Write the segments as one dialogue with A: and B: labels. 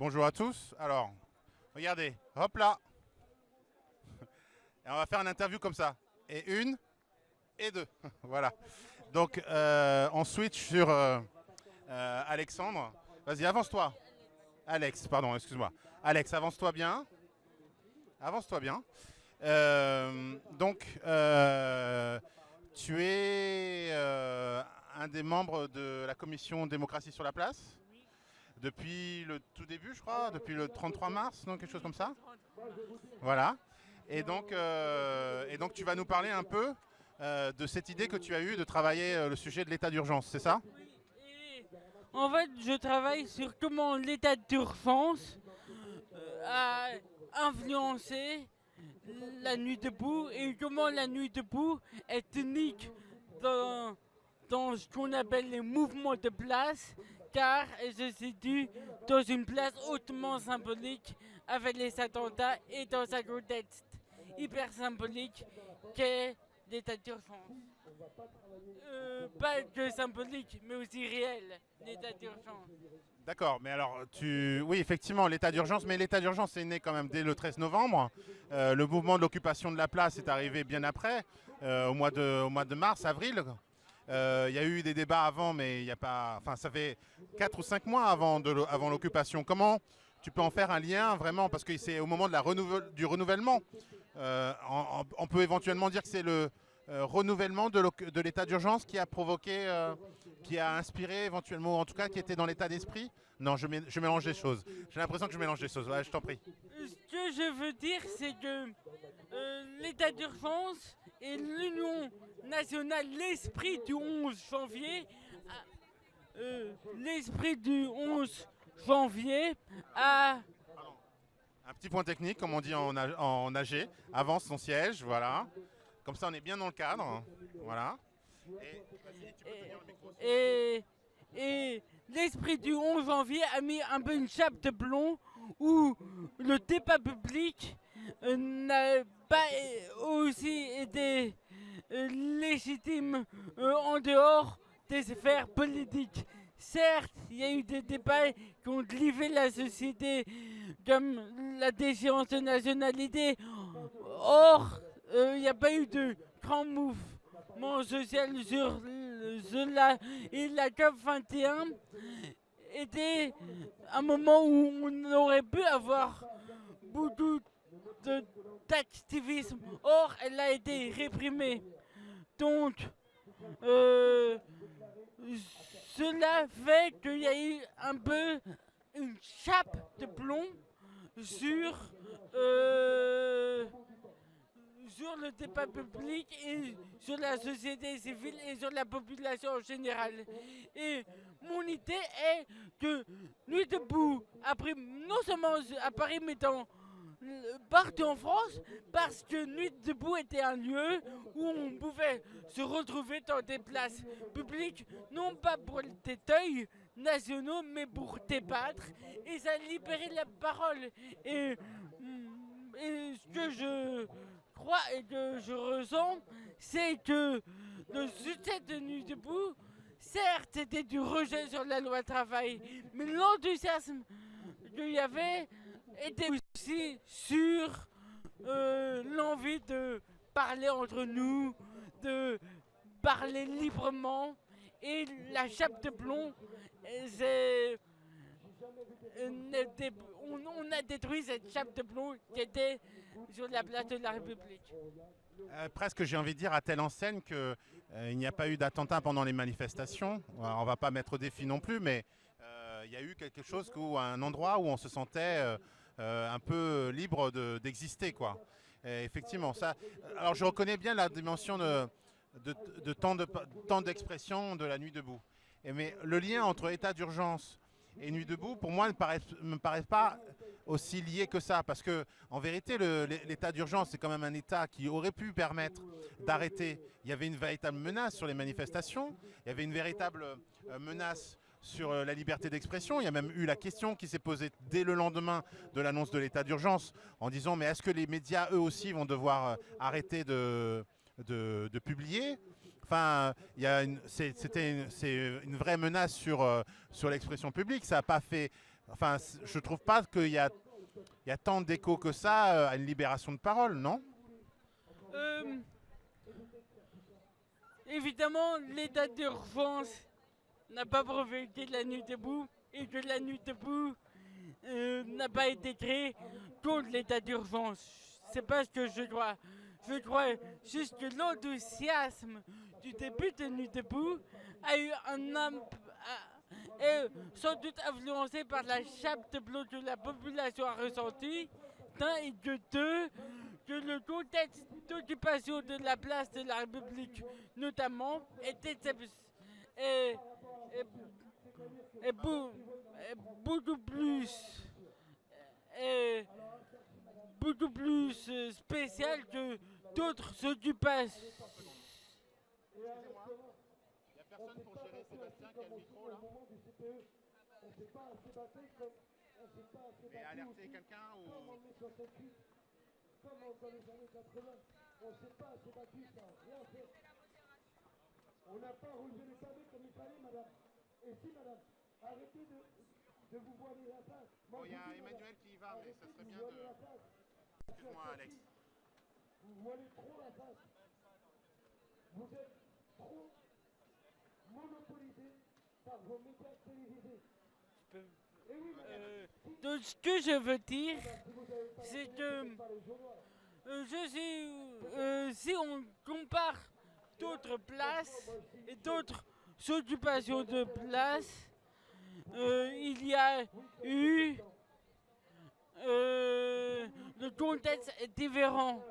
A: bonjour à tous. Alors, regardez, hop là. Et on va faire une interview comme ça. Et une, et deux. voilà. Donc, euh, on switch sur euh, euh, Alexandre. Vas-y, avance-toi. Alex, pardon, excuse-moi. Alex, avance-toi bien. Avance-toi bien. donc, tu es un des membres de la commission démocratie sur la place? Depuis le tout début, je crois, depuis le 33 mars, non, quelque chose comme ça. Voilà. Et donc, et donc tu vas nous parler un peu euh, de cette idée que tu as eue de travailler euh, le sujet de l'état d'urgence, c'est ça?
B: En fait, je travaille sur comment l'état d'urgence euh, a influencé la nuit debout et comment la nuit debout est unique dans, dans ce qu'on appelle les mouvements de place car elle se situe dans une place hautement symbolique avec les attentats et dans un contexte hyper symbolique qu'est l'état d'urgence. Euh, pas que symbolique, mais aussi réel, l'état d'urgence.
A: D'accord, mais alors, tu... oui, effectivement, l'état d'urgence, mais l'état d'urgence est né quand même dès le 13 novembre. Euh, le mouvement de l'occupation de la place est arrivé bien après, euh, au, mois de, au mois de mars, avril. Il y a eu des débats avant, mais il a pas... Enfin, ça fait 4 ou 5 mois avant l'occupation. Comment tu peux en faire un lien vraiment? Parce que c'est au moment de la du renouvellement euh, on, peut éventuellement dire que c'est le euh, renouvellement de l'état d'urgence qui a provoqué, euh, qui a inspiré éventuellement, en tout cas qui était dans l'état d'esprit? Non, je, je, mélange les choses. J'ai l'impression que je mélange les choses. je t'en prie.
B: Ce que je veux dire, c'est que l'état d'urgence et l'Union nationale, l'esprit du 11 janvier, l'esprit du 11 janvier a
A: un petit point technique, comme on dit en, en AG. Avance son siège, voilà. Comme ça, on est bien dans le cadre. Voilà.
B: Et, et, l'esprit du 11 janvier a mis un peu une chape de plomb où le débat public euh, n'a pas aussi été euh, légitime euh, en dehors des sphères politiques. Certes, il y a eu des débats qui ont clivé la société, comme la déchéance de nationalité. Or, il n'y a pas eu de grand mouvement social sur cela. Et la COP 21 était un moment où on aurait pu avoir beaucoup d'activisme. Or, elle a été réprimée. Donc, euh, cela fait qu'il y a eu un peu une chape de plomb sur, euh, sur le débat public et sur la société civile et sur la population en général. Et mon idée est que Nuit debout a pris non seulement à Paris mais dans partout en France parce que Nuit debout était un lieu où on pouvait se retrouver dans des places publiques, non pas pour des deuils nationaux, mais pour débattre, et ça libérait la parole. Et, mm, et ce que je et que je ressens, c'est que le succès de Nuit debout, certes, c'était du rejet sur la loi travail, mais l'enthousiasme qu'il y avait était aussi sur euh, l'envie de parler entre nous, de parler librement. Et la chape de plomb, c'est... On, a détruit cette chape de plomb qui était sur la place de la République.
A: Euh, presque, j'ai envie de dire, à telle enseigne qu'il euh, n'y a pas eu d'attentat pendant les manifestations. on ne va pas mettre au défi non plus, mais il y a eu quelque chose, où, un endroit où on se sentait euh, un peu libre d'exister. quoi. effectivement, ça. Alors je reconnais bien la dimension de, de, temps d'expression de, la nuit debout. Mais le lien entre état d'urgence et nuit debout, pour moi, ne me paraît, pas aussi lié que ça. Parce que, en vérité, l'état d'urgence, c'est quand même un état qui aurait pu permettre d'arrêter. Il y avait une véritable menace sur les manifestations. Il y avait une véritable euh, menace sur euh, la liberté d'expression. Il y a même eu la question qui s'est posée dès le lendemain de l'annonce de l'état d'urgence en disant mais est-ce que les médias eux aussi vont devoir euh, arrêter de, publier? Enfin, c'était une, une, vraie menace sur, euh, sur l'expression publique. Ça n'a pas fait enfin, je trouve pas qu'il y a, il y a tant d'écho que ça euh, à une libération de parole, non?
B: Euh, évidemment, l'état d'urgence n'a pas provoqué la nuit debout et que la nuit debout euh, n'a pas été créée contre l'état d'urgence. C'est pas ce que je crois. Je crois juste que l'enthousiasme du début de Nuit debout a eu un a- est sans doute influencé par la chape de plomb que la population a ressentie, d'un et que deux, que le contexte d'occupation de la place de la République, notamment, était beau- est beaucoup plus beaucoup plus spécial que d'autres occupations.
A: Personne pour gérer Sébastien qui a le micro là Et alerter quelqu'un ou...
C: On n'a pas relevé les pavés comme il fallait, madame. Et si, madame, arrêtez de, de vous voiler la face.
A: Bon, il y a Emmanuel qui y va, mais ça serait bien de... Excuse-moi Alex.
C: Vous voilez trop la face. Vous êtes trop
B: Euh, donc ce que je veux dire, c'est que euh, je euh, si on compare d'autres places et d'autres occupations de places, il y a eu le contexte différent.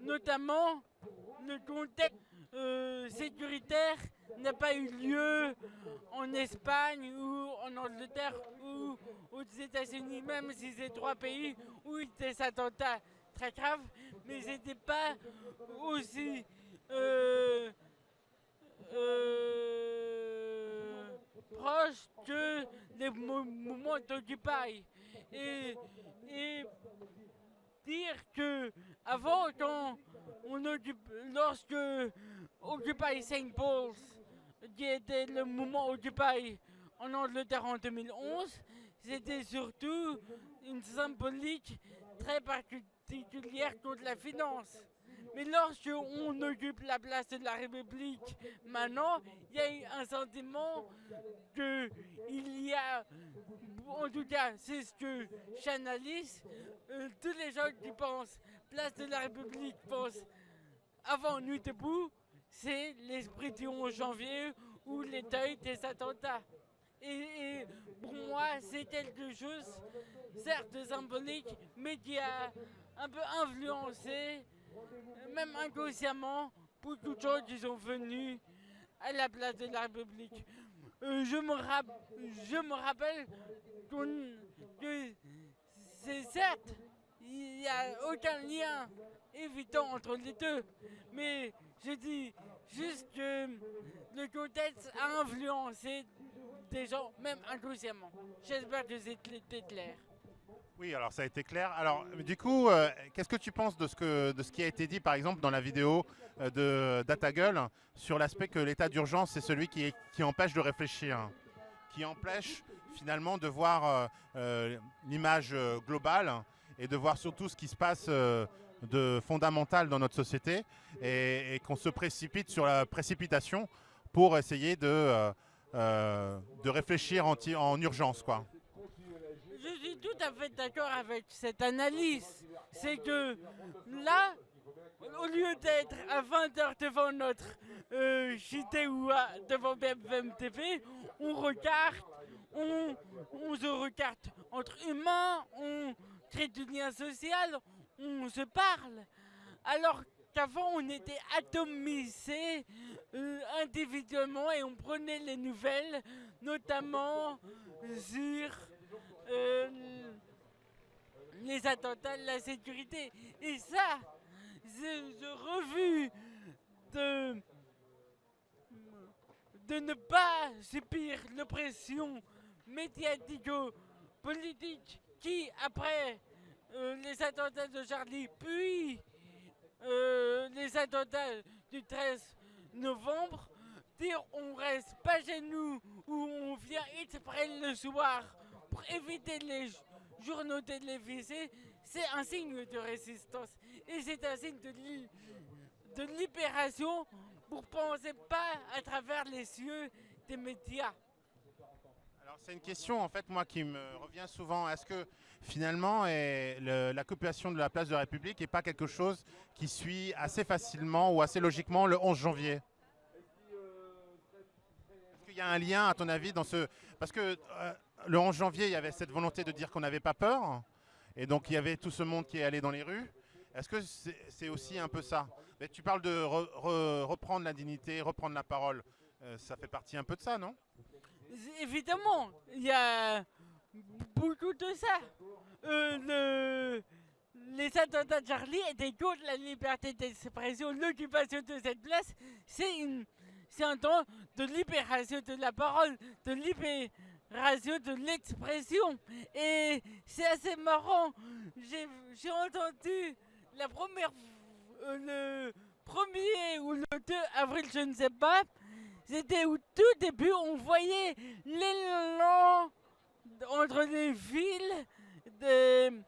B: Notamment, le contexte euh, sécuritaire n'a pas eu lieu en Espagne ou en Angleterre ou aux États-Unis, même si c'est trois pays où il y a des attentats très graves, mais c'était pas aussi euh, euh, proche que les mou- mouvements d'Occupy. Et, et dire que avant, quand on lorsque Occupy St. Paul's, qui était le mouvement Occupy en Angleterre en 2011, c'était surtout une symbolique très particulière contre la finance. Mais lorsque on occupe la place de la République maintenant, il y a un sentiment que il y a, en tout cas, c'est ce que j'analyse, euh, tous les gens qui pensent place de la République pensent avant Nuit debout, c'est l'esprit du 11 janvier ou les deuils des attentats. Et, et pour moi, c'est quelque chose, certes symbolique, mais qui a un peu influencé, même inconsciemment, beaucoup de gens qui sont venus à la place de la République. Euh, je, me rappelle que c'est certes, il n'y a aucun lien évident entre les deux, mais je dis juste que le contexte a influencé des gens, même inconsciemment. J'espère que c'était clair.
A: Oui, alors ça a été clair. Alors, du coup, euh, qu'est-ce que tu penses de ce, que, de ce qui a été dit, par exemple, dans la vidéo euh, de Datagueule sur l'aspect que l'état d'urgence, c'est celui qui, empêche de réfléchir, qui empêche finalement de voir euh, l'image globale et de voir surtout ce qui se passe de fondamental dans notre société et, qu'on se précipite sur la précipitation pour essayer de, de réfléchir en, en urgence, quoi.
B: Tout à fait d'accord avec cette analyse. C'est que là, au lieu d'être à 20h devant notre euh, JT ou devant BFM TV, on regarde, on, on se regarde entre humains, on crée du lien social, on se parle. Alors qu'avant, on était atomisés euh, individuellement et on prenait les nouvelles, notamment sur euh, attentats de la sécurité. Et ça, ce refus de, de ne pas subir l'oppression médiatico-politique qui, après euh, les attentats de Charlie, puis euh, les attentats du 13 novembre, dire on reste pas chez nous ou on vient exprès le soir pour éviter les journaux télévisés, c'est un signe de résistance et c'est un signe de, libération pour penser pas à travers les yeux des médias.
A: Alors c'est une question en fait moi qui me revient souvent. Est-ce que finalement l'occupation de la place de la République n'est pas quelque chose qui suit assez facilement ou assez logiquement le 11 janvier? Est-ce qu'il y a un lien à ton avis dans ce... Parce que euh, le 11 janvier il y avait cette volonté de dire qu'on n'avait pas peur et donc il y avait tout ce monde qui est allé dans les rues. Est-ce que c'est aussi un peu ça? Mais Tu parles de reprendre la dignité, reprendre la parole. Euh, ça fait partie un peu de ça, non?
B: Évidemment, il y a beaucoup de ça. Euh, les attentats de Charlie étaient contre la liberté d'expression. L'occupation de cette place, c'est un temps de libération de la parole, de libération de l'expression. Et c'est assez marrant. J'ai entendu la première, euh, le premier ou le 2 avril, je ne sais pas, c'était au tout début, on voyait l'élan entre les villes, de,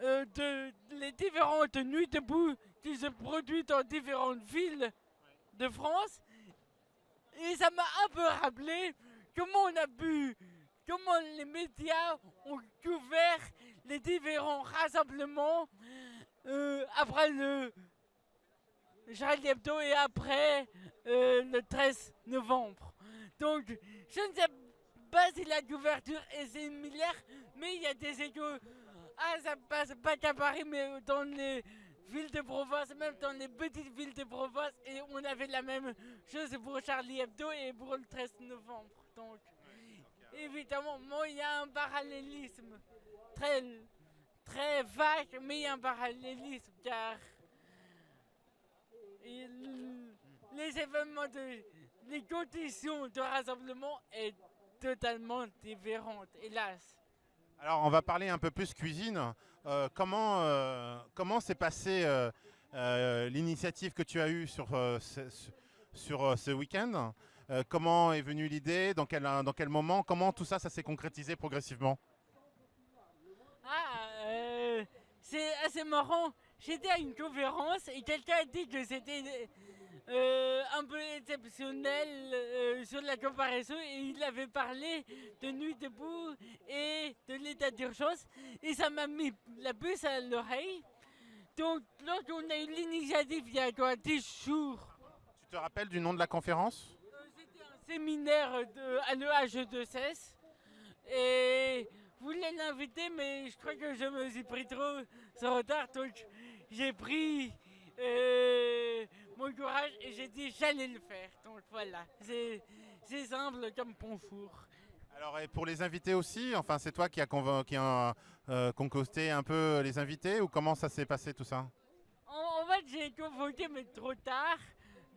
B: euh, de, les différentes nuits debout qui se produisent dans différentes villes de France. Et ça m'a un peu rappelé comment on a pu, comment les médias ont couvert les différents rassemblements euh, après le Charlie Hebdo et après euh, le 13 novembre. Donc, je ne sais pas si la couverture est similaire, mais il y a des échos. Ah, ça passe pas qu'à Paris, mais dans les villes de province, même dans les petites villes de province, et on avait la même chose pour Charlie Hebdo et pour le 13 novembre. Donc, évidemment, il y a un parallélisme très, très vague, mais il y a un parallélisme car les événements de les conditions de rassemblement est totalement différentes, hélas.
A: Alors on va parler un peu plus cuisine. Euh, comment euh, comment s'est passée euh, l'initiative que tu as eue sur sur ce week-end? Comment est venue l'idée? Dans quel, dans quel moment? Comment tout ça, ça s'est concrétisé progressivement?
B: Ah, c'est assez marrant. J'étais à une conférence et quelqu'un a dit que c'était euh, un peu exceptionnel euh, sur la comparaison et il avait parlé de Nuit debout et de l'état d'urgence et ça m'a mis la puce à l'oreille. Donc lorsqu'on a eu l'initiative il y a quoi? 10 jours.
A: Tu te rappelles du nom de la conférence?
B: euh, séminaire de, à l'EH2CS et je voulais l'inviter mais je crois que je me suis pris trop en retard donc j'ai pris mon courage et j'ai dit j'allais le faire. Donc voilà, c'est simple comme pont four.
A: Alors et pour les invités aussi, enfin c'est toi qui as qui a, euh, concocté un peu les invités ou comment ça s'est passé tout ça?
B: En, fait j'ai convoqué mais trop tard.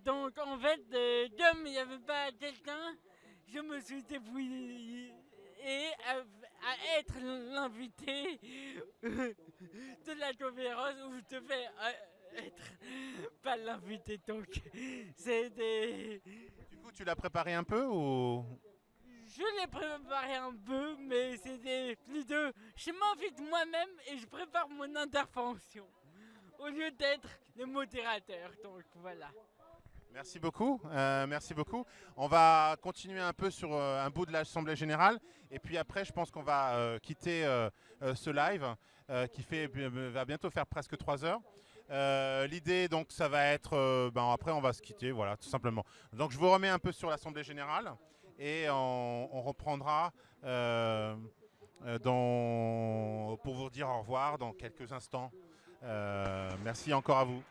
B: Donc en fait euh, comme il n'y avait pas quelqu'un, je me suis débrouillé à, à être l'invité de la conférence où je devais euh, être pas l'invité. Donc c'est des...
A: Du coup tu l'as préparé un peu ou?
B: Je l'ai préparé un peu mais c'était plus de... Je m'invite moi-même et je prépare mon intervention au lieu d'être le modérateur. Donc voilà.
A: Merci beaucoup, euh, merci beaucoup. On va continuer un peu sur euh, un bout de l'Assemblée Générale et puis après je pense qu'on va euh, quitter ce live qui fait, va bientôt faire presque trois heures. L'idée, donc, ça va être... Ben, après, on va se quitter, voilà, tout simplement. Donc, je vous remets un peu sur l'Assemblée Générale et on, reprendra pour vous dire au revoir dans quelques instants. Merci encore à vous.